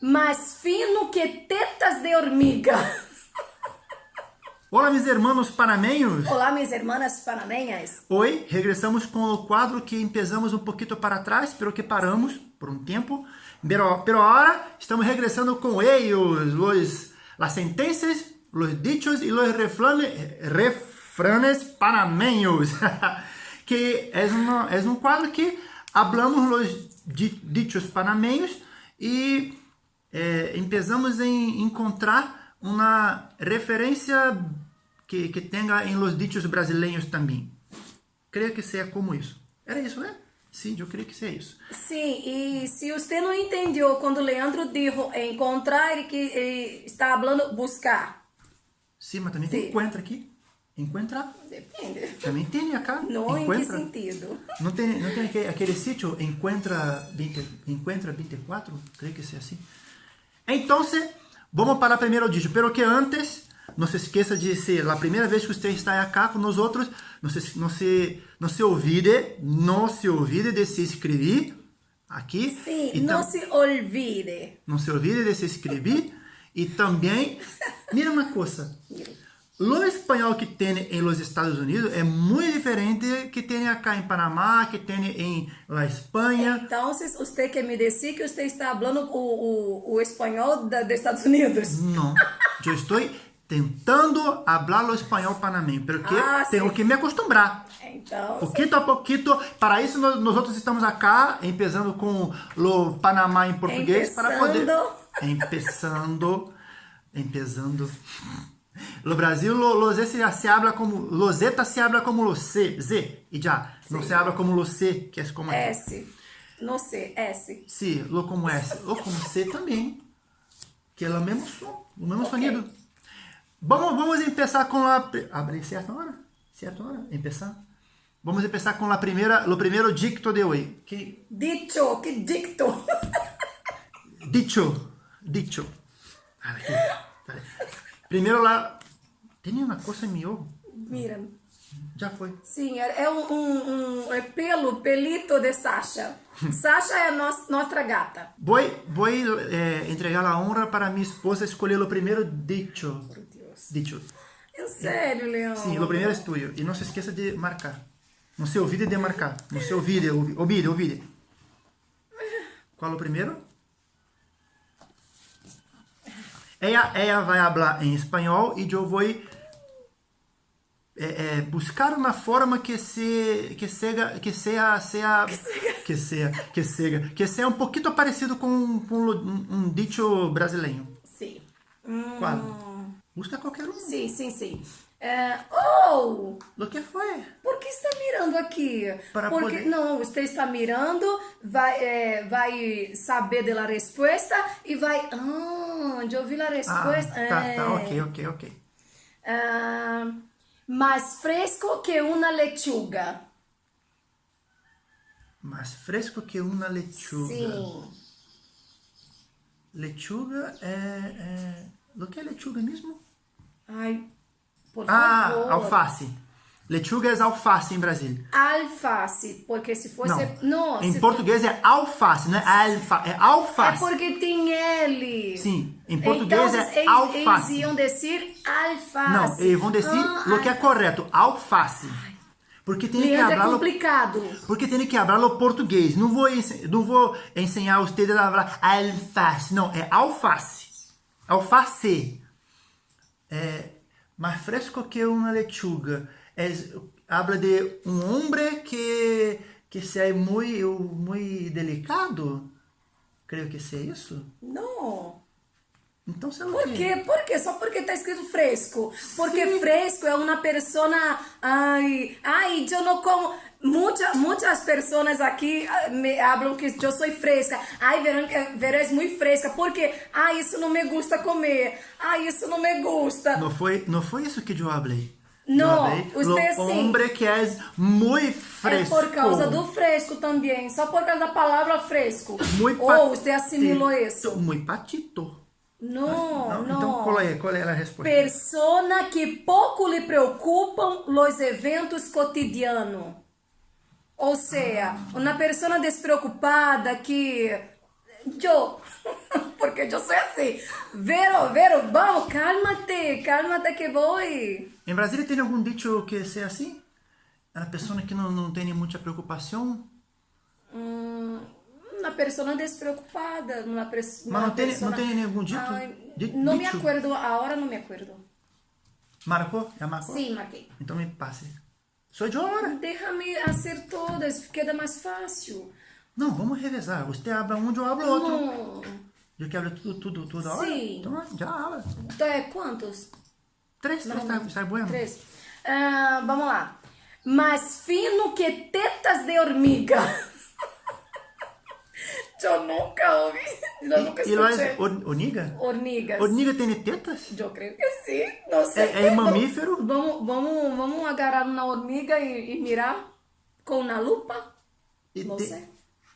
mais fino que tetas de hormiga. Olá, mis hermanos panameños. Olá, minhas irmãs panameñas. Hoy regressamos com o quadro que empezamos um pouquinho para trás, pero que paramos por um tempo. Pero, pero ahora estamos regressando com ellos, los, las sentencias, los dichos y los refranes, refranes panameños. que é, uma, é um quadro que hablamos los dichos panameños e eh, empezamos em encontrar uma referência que, que tenha em los dichos brasileiros também. Creio que seja como isso. Era isso, né? Sim, eu creio que seja isso. Sim, e se você não entendeu quando o Leandro disse encontrar e que ele está falando buscar. Sim, mas também tem encontra aqui. Encontra? Depende. Também tem acá. Não encontra. em que sentido? Não tem, não tem aquele, aquele sítio Encontra, 20, Encontra 24? Creio que seja assim. Então, Vamos para primeiro dicho, pero que antes, não se esqueça de ser a primeira vez que você está aqui com nós outros, não se, não se, não se olvide, não se olvide de se inscrever aqui. Sim, não se olvide. Não se olvide de se inscrever e também, mira uma coisa, o espanhol que tem em los Estados Unidos é muito diferente que tem acá em Panamá, que tem em la Espanha. Então, você quer me dizer que você está falando o, o, o espanhol dos Estados Unidos? Não, eu estou tentando falar o espanhol panameño, porque ah, tenho que me acostumbrar. Então, pouquito a pouquito, para isso nós, nós outros estamos acá, empezando com o Panamá em português, Empezando. para poder... Empezando. Empezando. No Brasil, lo, se, habla como, loseta se habla como lo C, Z, e já, não se habla como lo C, que é como aqui. S, no C, S. Sim, lo como S, lo como C também, que é o mesmo som, o mesmo okay. sonido. Vamos, vamos começar com a, abre certa hora, certa hora, começar. Vamos começar com a primeira, o primeiro dicto de hoje. Que... Dicho, que dicto? Dicho, dicho. Aqui. Primeiro lá, tem uma coisa meu. Mira. Já foi. Sim, é, é um, um, um é pelo, pelito de Sasha. Sasha é a nossa, nossa gata. Vou, vou eh, entregar a honra para minha esposa escolher o primeiro dicho. Por Deus. Dicho. É sério, Leão? Sim, o primeiro é tuyo. E não se esqueça de marcar. Não se olvide de marcar. Não se olvide, olvide, olvide. Qual é o primeiro? Ella, ella vai falar em espanhol e eu vou é, é, buscar uma forma que se que seja que seja, seja que seja que seja que seja um pouquinho parecido com, com um, um dicho brasileiro. Sim. Qual? Busca qualquer um. Sim, sim, sim. É, oh! O que foi? Por que está mirando aqui? Para Porque poder... não, você está mirando, vai, é, vai saber da resposta e vai. Ah, já ouvi a resposta. Ah, tá, tá, ok, ok, ok. Ah, mais fresco que uma lechuga. Mais fresco que uma lechuga. Sim. Lechuga é, é... O que é lechuga mesmo? Ai, por ah, favor. alface. Lechuga é alface em Brasília. Alface, porque se fosse... Não, não em português for... é alface, não é alfa, é alface. É porque tem L. Sim, em português então, é eles, alface. Eles iam dizer alface. Não, eles vão dizer ah, o que é correto, alface. Porque tem que é complicado. Porque tem que falar o português. Não vou, não vou ensinar vocês a falar alface. Não, é alface. Alface. É, mais fresco que uma lechuga. É, habla de um homem que, que se é muito, muito delicado. Creio que seja isso. Não. Então você Por quê? Por quê? Só porque tá escrito fresco. Porque Sim. fresco é uma pessoa. Ai, ai, eu não como. Muitas, muitas pessoas aqui ah, me falam que eu sou fresca. Ai, Verônica, Verônica é muito fresca. Porque, ai, isso não me gusta comer. Ai, isso não me gusta. Não foi, não foi isso que eu falei. Não, você sim. homem que é muito fresco. É por causa do fresco também. Só por causa da palavra fresco. Muito Ou você assimilou isso? Muito patito. Não, não, não. Então, qual é, qual é a resposta? Persona que pouco lhe preocupam os eventos cotidianos. Ou seja, uma pessoa despreocupada que yo, porque yo soy así. Vero, Vero, vamos, cálmate, cálmate que voy. Em Brasília tem algum dicho que seja assim? A pessoa que não, não tem muita preocupação? Mm, una persona despreocupada, una, pres- Ma una non tiene- persona... non tiene ningún dito? Ay, Di- no me dicho? acuerdo, ahora no me acuerdo. Marcou? Já marcou? Sí, marquei. Então me passe. Sou de hora. Déjame hacer todas, queda más fácil. Não, vamos revezar. Você habla um, eu hablo outro. No. Eu que hablo tudo, tudo, toda hora? Sim. Então já habla. É, quantos? Três, três, tá, está bueno. Três. Ah, vamos lá. Mais fino que tetas de hormiga. Eu nunca ouvi. Eu nunca E lá escutei. é or- Oniga? Hormigas. Oniga tem tetas? Eu creio que sim. Não sei. É, mamífero? Vamos, vamos, vamos agarrar uma hormiga e, mirar com uma lupa? E, Não te- sei.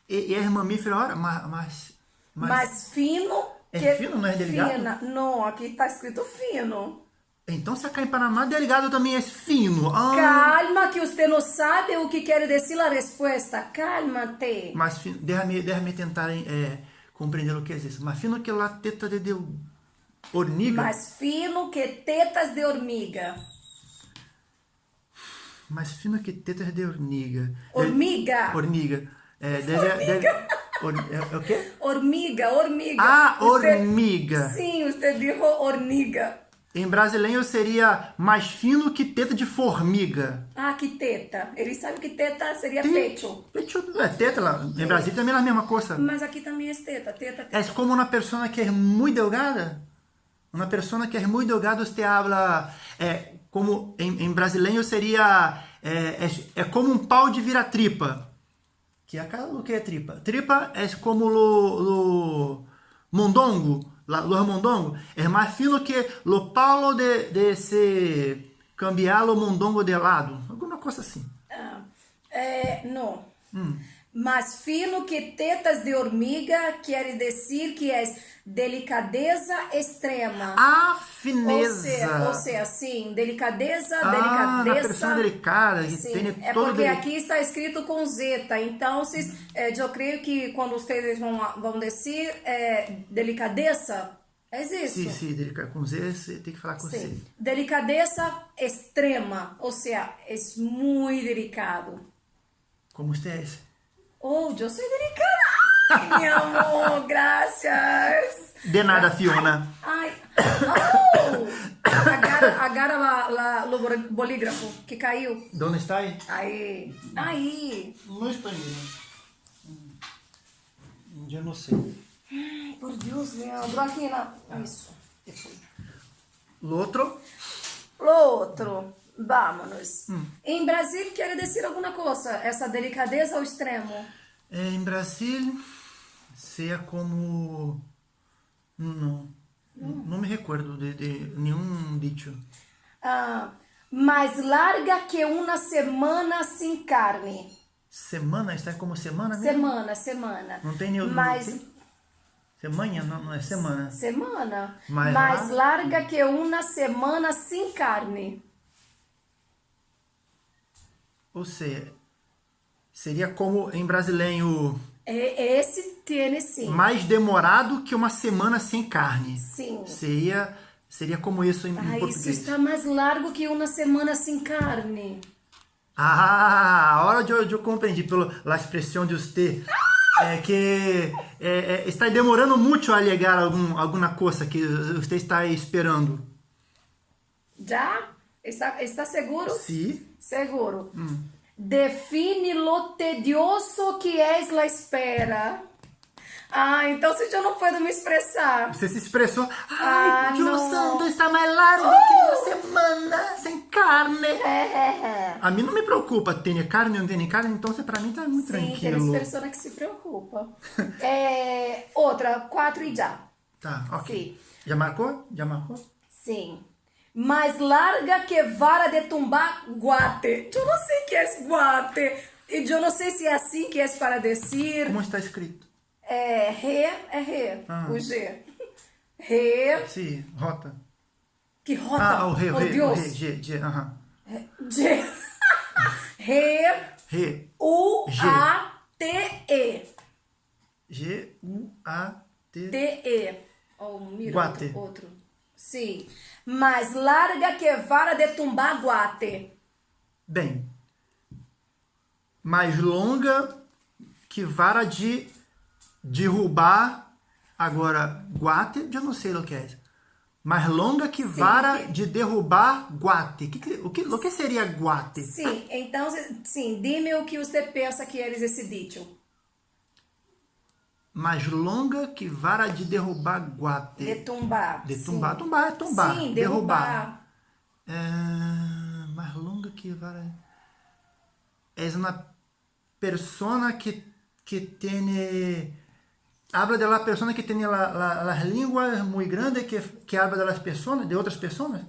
e, e é mamífero, ora, mas, mas, mas Mais fino É fino, não é delicado? Fina. Não, aqui tá escrito fino. Então se em Panamá, delegado também é fino. Ah, Calma, que você não sabe o que quer dizer a resposta. Cálmate. mas déjame, déjame tentar é, compreender o que é isso. Mas fino que lá teta de, de hormiga. Mais fino que tetas de hormiga. Mais fino que tetas de hormiga. Hormiga. De, hormiga. É, deve, deve, or- é, é o quê? Hormiga, hormiga. Ah, hormiga. Sim, você disse hormiga. Em brasileiro seria mais fino que teta de formiga. Ah, que teta. Ele sabe que teta seria Tem- pecho. Pecho, é teta lá. Em Brasil também é a mesma coisa. Mas aqui também é teta, teta, teta. É como uma pessoa que é muito delgada. Uma pessoa que é muito delgada, você habla. É, como em, em brasileiro seria. É, é, é como um pau de vira-tripa. Que é o que é tripa? Tripa é como lo mondongo. Los mondongo. É mais fino que lo palo de, de se cambiar lo mondongo de lado. Alguma coisa assim. Ah, é, não. Hum. Mais fino que tetas de hormiga quer dizer que é delicadeza extrema. A Ou fineza. ou seja, sim, delicadeza, Ah, delicadeza. pessoa delicada, que Sim, tem é porque dele- aqui está escrito com zeta. Então, vocês, eh, eu creio que quando vocês vão, vão dizer eh, delicadeza, é isso. Sim, sim. Com Z, você tem que falar com C. Sim. Delicadeza extrema, ou seja, é muito delicado. Como você Oh, eu sou delicada. Ai, meu amor, graças. De nada, Fiona. Ai, oh! Agarra, agarra lá, lá o bol- bolígrafo que caiu. Onde está aí? Aí, aí. Não estou indo. Eu não sei. Por Deus, Leandro, aqui na... Isso. O outro? O outro, vámonos. Em Brasil, quer dizer alguma coisa? Essa delicadeza ao extremo? É, em Brasil, seja como... Não, não me recordo de, de nenhum dicho. Ah, mais larga que uma semana sem carne. Semana, está como semana mesmo? Semana, semana. Não tem nenhum... Mais... não tem? Semana? Não, não é semana. Semana. Mais Mais larga? larga que uma semana sem carne. Ou seja, seria como em brasileiro... É, esse tem sim. mais demorado que uma semana sem carne. Sim. Seria, seria como isso em, em Ah, isso português. está mais largo que uma semana sem carne. Ah, agora eu, eu compreendi pela expressão de você. É que é, é, está demorando muito a chegar algum, alguma coisa que você está esperando. Já? Está, está seguro? Sim. Seguro. Define lo tedioso que é a espera. Ah, então se eu não puedo me expressar. Você se expressou. Ah, Ai, o santo está mais largo que uma semana sem carne. É. A mim não me preocupa, tem carne ou não tem carne, então para mim tá muito Sim, tem tranquilo. pessoa que se preocupa. É, outra, quatro e já. Tá, ok. Sim. Já marcou? Já marcou? Sim. Mais larga que vara de tumbar guate. Eu não sei que é guate. E eu não sei se é assim que é para dizer. Como está escrito? É re, é re. Ah. O G. Re. Sim, rota. Que rota. Ah, o re, o oh, re, Deus. re, G, G, aham. G. Re. Re, U. G. A. T. E. G-U-A-T. T-E. Oh, mira, Guate. outro, outro. Sim. Mais larga que vara de tumbar guate. Bem, mais longa que vara de derrubar. Agora, guate, eu não sei o que é. Mais longa que vara que- de derrubar guate. Que, o, que, o que seria guate? Sim, então, sim, dime o que você pensa que eles esse dito. Mais longa que vara de derrubar guate. De tumbar. De sim. tumbar, é tumbar. Sim, derrubar. derrubar. É, mais longa que vara. É uma persona que, que tiene. Habla de la persona que tiene la, la, las línguas muy grandes que, que habla de las personas, de outras pessoas.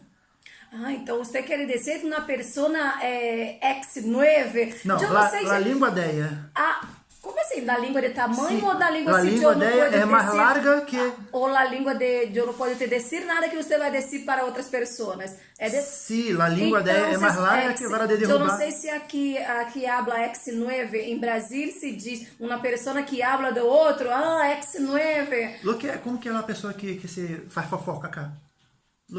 Ah, então você quer dizer que uma persona é, ex-9? Não, eu la, la língua dela. Ah, como assim? Da língua de tamanho Sim, ou da língua la se língua eu pode é mais larga que- Ou a língua de eu não pode te dizer nada que você vai dizer para outras pessoas. É de... Sim, a língua dela é mais larga que vara de Eu derrubar. não sei se aqui, aqui habla ex-9, em Brasil se diz uma pessoa que habla do outro, ah, ex-9, Lo que é, como que é uma pessoa que, que se faz fofoca cá?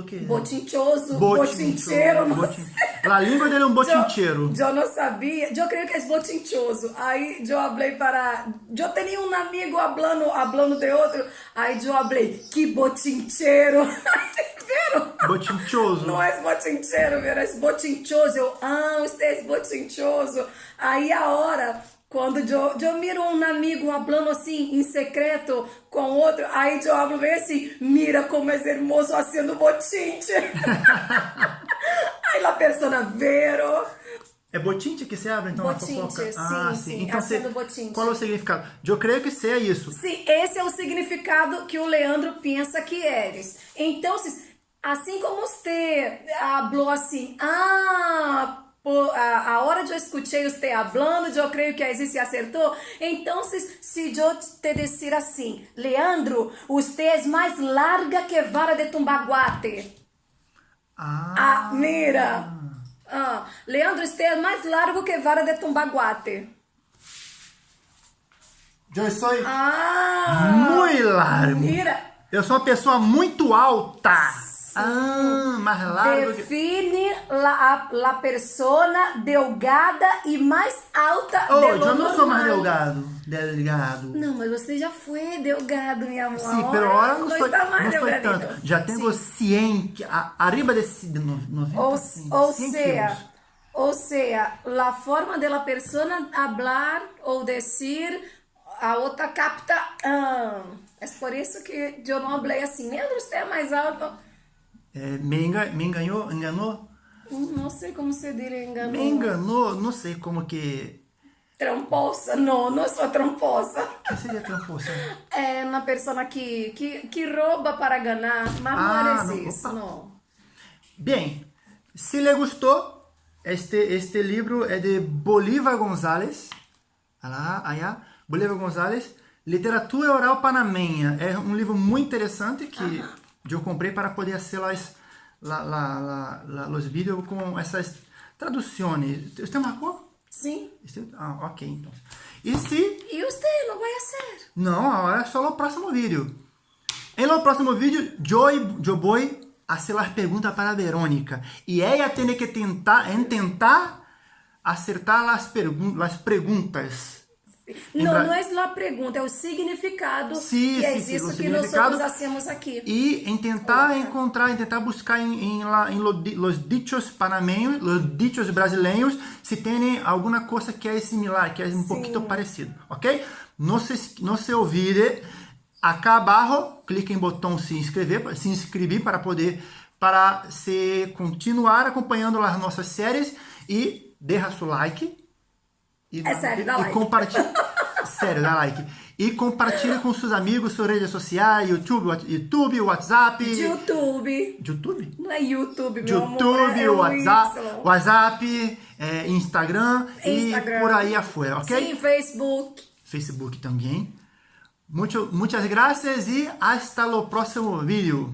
Que botinchoso, Botincheiro, botin-. A língua dele é um botincheiro. Eu, não sabia, eu creio que é botinchoso. Aí eu falei para. Eu tinha um amigo hablando, hablando de outro. Aí eu falei, que botincheiro. Viram? Botinchoso. Não é botincheiro, viu? É botinchoso. Eu, ah, você é botinchoso. Aí a hora, quando eu, eu miro um amigo hablando assim, em secreto, com outro, aí eu hablo bem assim, mira como é hermoso haciendo botinche. aí a persona vero. É botinche que se abre, então, Botinche, a fofoca? sim, ah, sim, Então, acendo se- botinche. qual é o significado? Eu creio que seja isso. Sim, esse é o significado que o Leandro pensa que eres. Então, assim como você falou assim, ah, a, a hora de eu escutei você falando, eu creio que a se acertou. Então, se, se eu te dizer assim, Leandro, você é mais larga que vara de tumbaguate. Ah, Ah, mira. Ah, Leandro, você é mais largo que vara de tumbaguate. eu sou Ah, muito largo. mira. Eu sou uma pessoa muito alta. Ah, mais largo que... Define la, la persona delgada e mais alta Oh, eu não sou mais delgado. Delgado. Não, mas você já foi delgado, minha amor. Sim, pero ahora não não sou, está mais não sou tanto. Já tenho 100, que- a- arriba desse de no- 90, Ou, sim, ou 100 seja, ou seja, la forma de la persona hablar ou decir, a outra capta. Ah, é por isso que eu não falei assim, Leandro, você é mais alto. É, me, enga, me enganou, enganou? Não sei como se diz, enganou. Me enganou, não sei como que... Tramposa. Não, não sou tramposa. O que seria tramposa? É uma pessoa que, que, que rouba para ganhar, mas Ah, não não, é isso, opa. não. Bem, se lhe gostou, este, este livro é de Bolívar González. Lá, allá, Bolívar González. Literatura Oral Panamenha. É um livro muito interessante que eu comprei para poder fazer las, la, la, la, la, los vídeos com essas traduções. Você marcou? Sim. Ah, ok, então. E se E você não vai ser. não, ahora es solo el próximo vídeo. En el próximo vídeo, yo, yo voy a hacer las preguntas para Verônica. Y ella tiene que tentar, intentar acertar las, pergun las preguntas. Não, Bra- não é a pergunta, é o significado Sim, que é sim, isso que nós hacemos aqui. Y en tentar encontrar, en tentar buscar la- en lo di- los dichos panameños, los dichos brasileños, si tienen alguna cosa que es similar, que es un poquito parecido, ¿ok? No se, no se olvide, acá abajo, clique en botón se inscrever, se inscrever para poder, para se continuar acompanhando as nossas séries e deixa seu like. E, É sério, e, dá e like. compartilhe. sério, dá like. E compartilhe com seus amigos, suas redes sociais, YouTube, YouTube, WhatsApp. YouTube. YouTube? Não é YouTube, meu amor. YouTube, é WhatsApp, Y. WhatsApp é, Instagram, Instagram. e por aí afuera, ok? Sim, Facebook. Facebook também. Mucho, muchas gracias e hasta o próximo vídeo.